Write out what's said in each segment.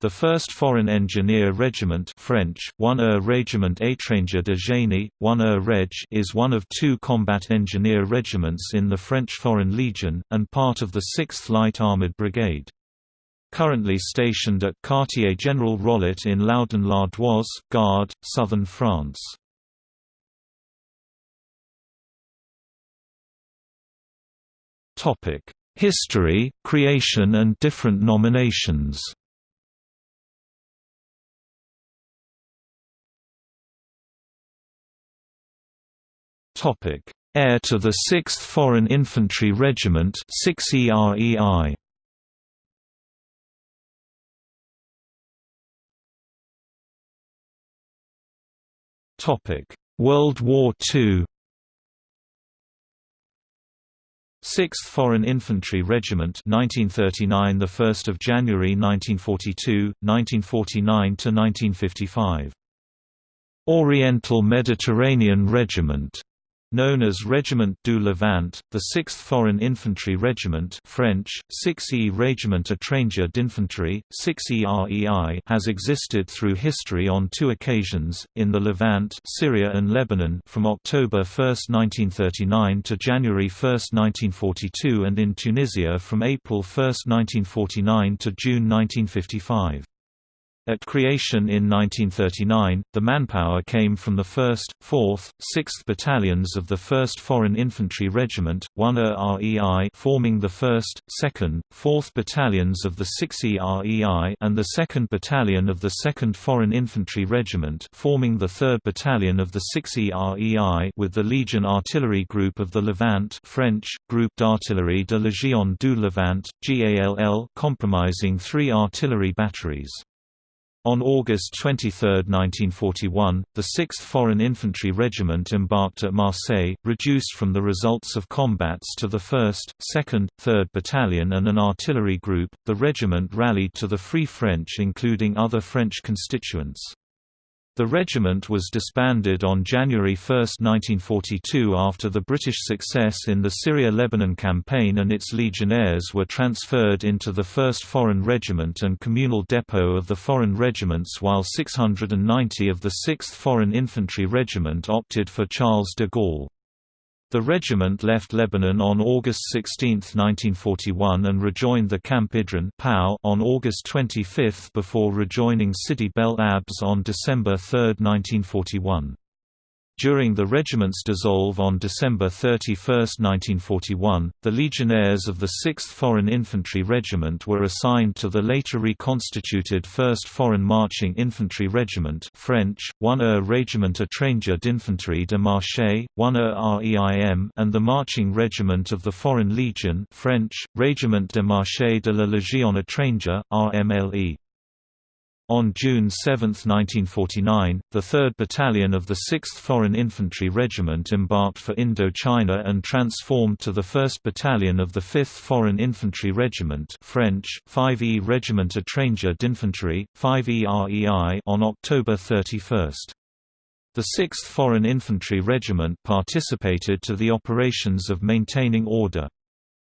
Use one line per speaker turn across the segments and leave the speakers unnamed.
The 1st Foreign Engineer Regiment French, 1er Régiment Étranger de Génie, 1er Reg is one of two combat engineer regiments in the French Foreign Legion, and part of the 6th Light Armoured Brigade. Currently stationed at Quartier General Rollet in Laudun-l'Ardoise, Gard, southern France. History, creation and different nominations Topic: Heir to the 6th Foreign Infantry Regiment 6 EREI. Topic: World War II. 6th Foreign Infantry Regiment 1939 the 1st of January 1942 1949 to 1955 Oriental Mediterranean Regiment Known as Régiment du Levant, the 6th Foreign Infantry Regiment French, 6e Régiment Étranger d'Infanterie, 6e has existed through history on two occasions, in the Levant Syria and Lebanon from October 1, 1939 to January 1, 1942 and in Tunisia from April 1, 1949 to June 1955. At creation in 1939, the manpower came from the 1st, 4th, 6th Battalions of the 1st Foreign Infantry Regiment, 1er REI forming the 1st, 2nd, 4th Battalions of the 6e REI and the 2nd Battalion of the 2nd Foreign Infantry Regiment forming the 3rd Battalion of the 6e REI with the Legion Artillery Group of the Levant French, Groupe d'Artillerie de Légion du Levant, GALL comprising three artillery batteries. On August 23, 1941, the 6th Foreign Infantry Regiment embarked at Marseille, reduced from the results of combats to the 1st, 2nd, 3rd Battalion and an artillery group. The regiment rallied to the Free French, including other French constituents. The regiment was disbanded on January 1, 1942 after the British success in the Syria-Lebanon campaign and its legionnaires were transferred into the 1st Foreign Regiment and communal depot of the foreign regiments while 690 of the 6th Foreign Infantry Regiment opted for Charles de Gaulle. The regiment left Lebanon on August 16, 1941 and rejoined the Camp Idrin on August 25 before rejoining Sidi Bel Abbès on December 3, 1941. During the regiment's dissolve on December 31, 1941, the legionnaires of the 6th Foreign Infantry Regiment were assigned to the later reconstituted 1st Foreign Marching Infantry Regiment French, 1er Régiment Étranger d'Infanterie de Marche, 1er REIM and the Marching Regiment of the Foreign Legion French, Régiment de Marche de la Légion Étrangère, RMLE. On June 7, 1949, the 3rd Battalion of the 6th Foreign Infantry Regiment embarked for Indochina and transformed to the 1st Battalion of the 5th Foreign Infantry Regiment French, 5e Regiment Étranger d'Infanterie, 5e REI on October 31. The 6th Foreign Infantry Regiment participated to the operations of maintaining order.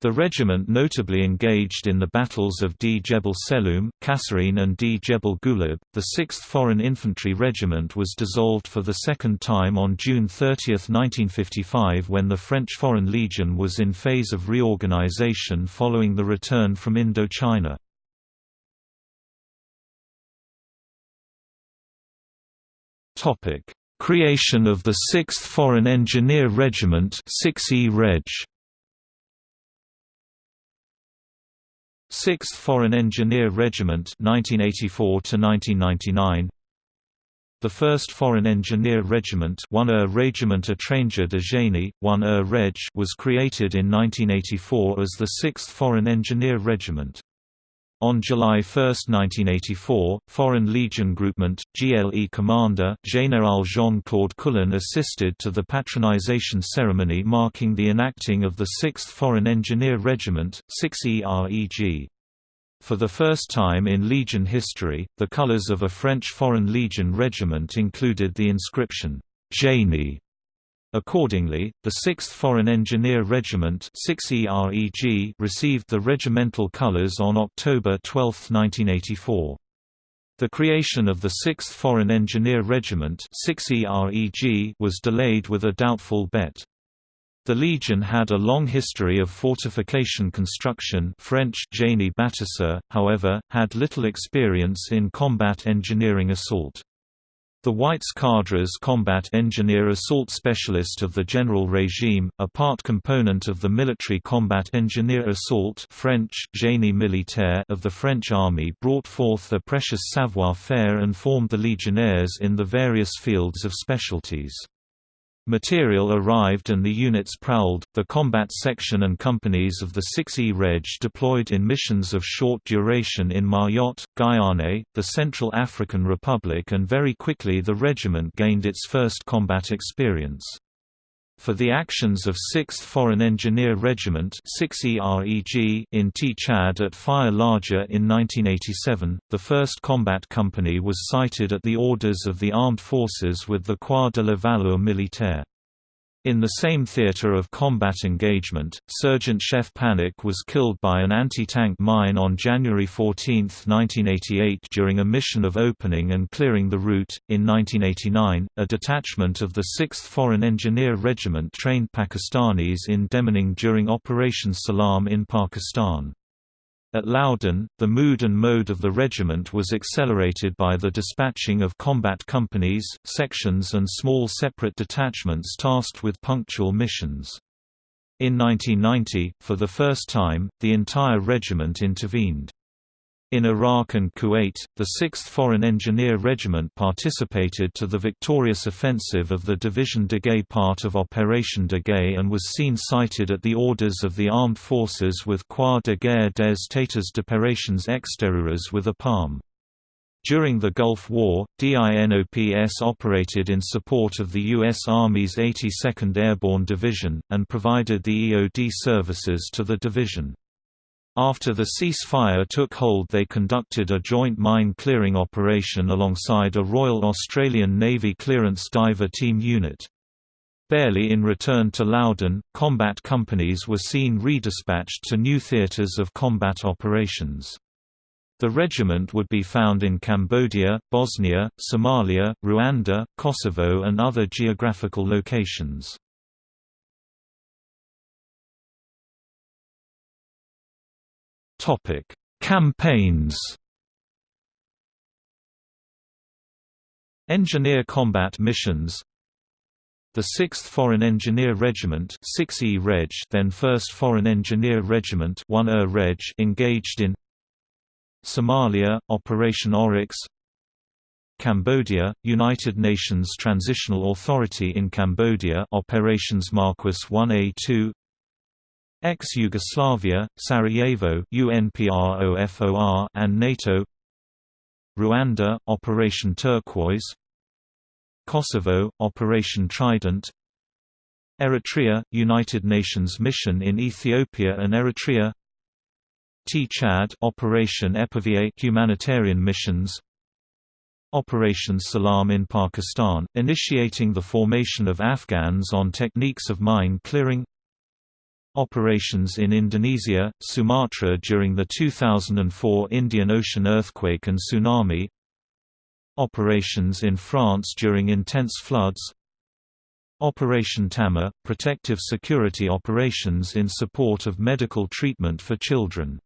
The regiment notably engaged in the battles of D. Jebel Seloum, Kasserine and D. Jebel Gulab. The 6th Foreign Infantry Regiment was dissolved for the second time on June 30, 1955 when the French Foreign Legion was in phase of reorganization following the return from Indochina. Creation of the 6th Foreign Engineer Regiment 6E Reg. 6th Foreign Engineer Regiment 1984 1999 The 1st Foreign Engineer Regiment 1er Régiment Étranger de Génie 1er Reg was created in 1984 as the 6th Foreign Engineer Regiment on July 1, 1984, Foreign Legion Groupement, GLE Commander, Général Jean-Claude Coulon assisted to the patronization ceremony marking the enacting of the 6th Foreign Engineer Regiment, 6EREG. For the first time in Legion history, the colors of a French Foreign Legion regiment included the inscription, Génie Accordingly, the 6th Foreign Engineer Regiment 6EREG received the regimental colors on October 12, 1984. The creation of the 6th Foreign Engineer Regiment was delayed with a doubtful bet. The Legion had a long history of fortification construction French génie bâtisseur, however, had little experience in combat engineering assault. The Whites Cadres Combat Engineer Assault Specialist of the General Regime, a part component of the Military Combat Engineer Assault French, Génie Militaire of the French Army brought forth a precious savoir-faire and formed the legionnaires in the various fields of specialties. Material arrived and the units prowled. The combat section and companies of the 6E Reg deployed in missions of short duration in Mayotte, Guyane, the Central African Republic, and very quickly the regiment gained its first combat experience. For the actions of 6th Foreign Engineer Regiment 6EREG in T-Chad at Faya-Largeau in 1987, the 1st Combat Company was cited at the orders of the armed forces with the Croix de la Valeur Militaire. In the same theater of combat engagement, Sergeant Chef Panic was killed by an anti-tank mine on January 14, 1988 during a mission of opening and clearing the route. In 1989, a detachment of the 6th Foreign Engineer Regiment trained Pakistanis in demining during Operation Salam in Pakistan. At Laudun, the mood and mode of the regiment was accelerated by the dispatching of combat companies, sections and small separate detachments tasked with punctual missions. In 1990, for the first time, the entire regiment intervened. In Iraq and Kuwait, the 6th Foreign Engineer Regiment participated to the victorious offensive of the Division Daguet part of Operation Daguet and was seen cited at the orders of the armed forces with Croix de guerre des Théâtres d'opérations extérieures with a palm. During the Gulf War, DINOPS operated in support of the U.S. Army's 82nd Airborne Division, and provided the EOD services to the division. After the ceasefire took hold they conducted a joint mine-clearing operation alongside a Royal Australian Navy clearance diver team unit. Barely in return to Laudun, combat companies were seen redispatched to new theatres of combat operations. The regiment would be found in Cambodia, Bosnia, Somalia, Rwanda, Kosovo and other geographical locations. Topic: Campaigns. Engineer combat missions. The 6th Foreign Engineer Regiment 6E Reg then 1st Foreign Engineer Regiment 1er Reg engaged in Somalia, Operation Oryx Cambodia, United Nations Transitional Authority in Cambodia Operations Marquis 1A2 Ex-Yugoslavia, Sarajevo UNPROFOR and NATO. Rwanda, Operation Turquoise. Kosovo, Operation Trident. Eritrea, United Nations Mission in Ethiopia and Eritrea. T-Chad Operation Epervier humanitarian missions. Operation Salam in Pakistan, initiating the formation of Afghans on techniques of mine clearing Operations in Indonesia, Sumatra during the 2004 Indian Ocean earthquake and tsunami Operations in France during intense floods Operation Tama – protective security operations in support of medical treatment for children.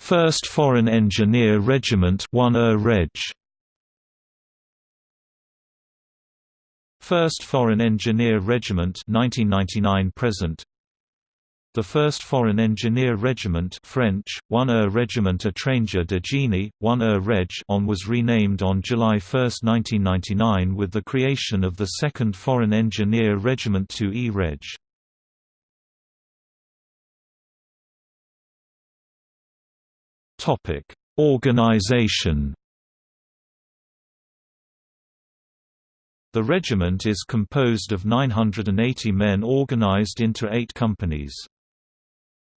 First Foreign Engineer Regiment 1er Reg 1st Foreign Engineer Regiment 1999 present the 1st Foreign Engineer Regiment French, 1er Regiment Étranger de Génie, 1er Reg on was renamed on July 1, 1999 with the creation of the 2nd Foreign Engineer Regiment 2E Reg. Organization The regiment is composed of 980 men organized into eight companies.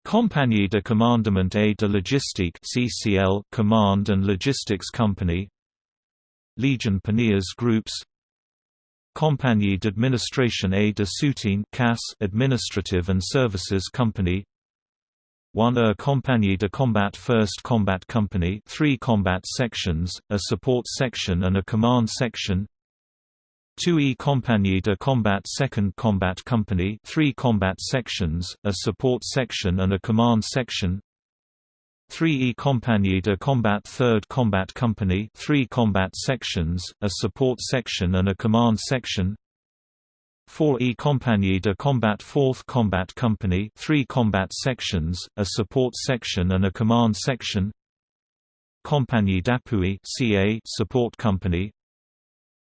Compagnie de Commandement et de Logistique CCL Command and Logistics Company. Legion Paniers Groups. Compagnie d'Administration et de Soutien CAS Administrative and Services Company. 1 A Compagnie de Combat 1st Combat Company. 3 combat sections, a support section and a command section 2 E Compagnie de Combat 2nd Combat Company 3 combat sections, a support section and a command section. 3 E Compagnie de Combat 3rd Combat Company 3 combat sections, a support section and a command section. 4 E Compagnie de Combat 4th Combat Company 3 combat sections, a support section and a command section. Compagnie d'appui CA support company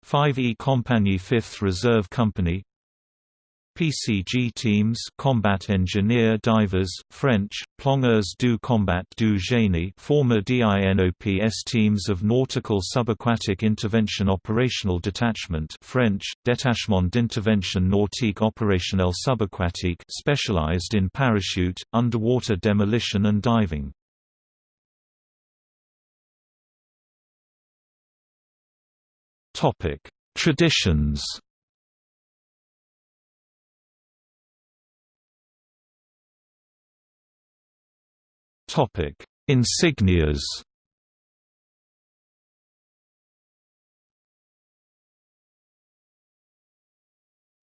5 E Compagnie 5th Reserve Company PCG teams Combat Engineer Divers, French, Plongeurs du Combat du Génie former DINOPS teams of Nautical Subaquatic Intervention Operational Detachment French, Détachement d'intervention nautique opérationnelle subaquatique specialized in parachute, underwater demolition and diving. Traditions Topic: Insignias.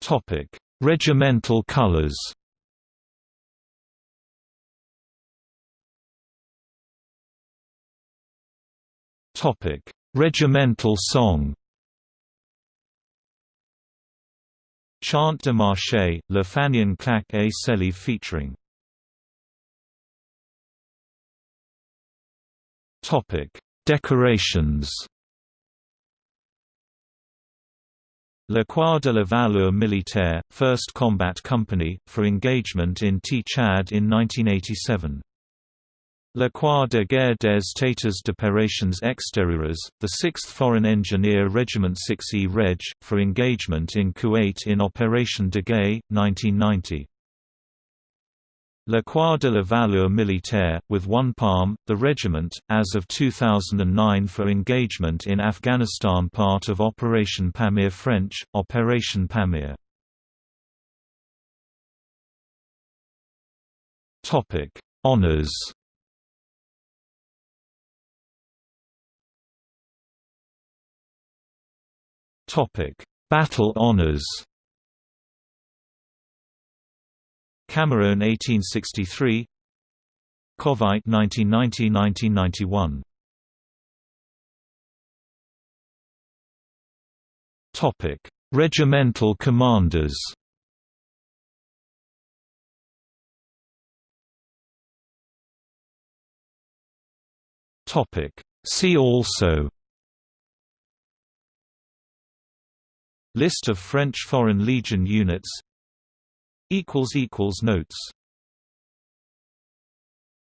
Topic: Regimental colors. Topic: Regimental song. Chant de Marché, Le Fanion Claque et Célie featuring Decorations. La Croix de la Valeur Militaire, 1st Combat Company, for engagement in T-Chad in 1987. La Croix de Guerre des États d'Opérations Extérieures, the 6th Foreign Engineer Regiment 6E Reg, for engagement in Kuwait in Operation de Daguet, 1990. La Croix de la Valeur Militaire, with one palm, the regiment, as of 2009 for engagement in Afghanistan part of Operation Pamir French, Operation Pamir. Honours Battle honours Camerone 1863 Kuwait 1990–1991 Topic: Regimental commanders. Topic: See also List of French Foreign Legion units. Notes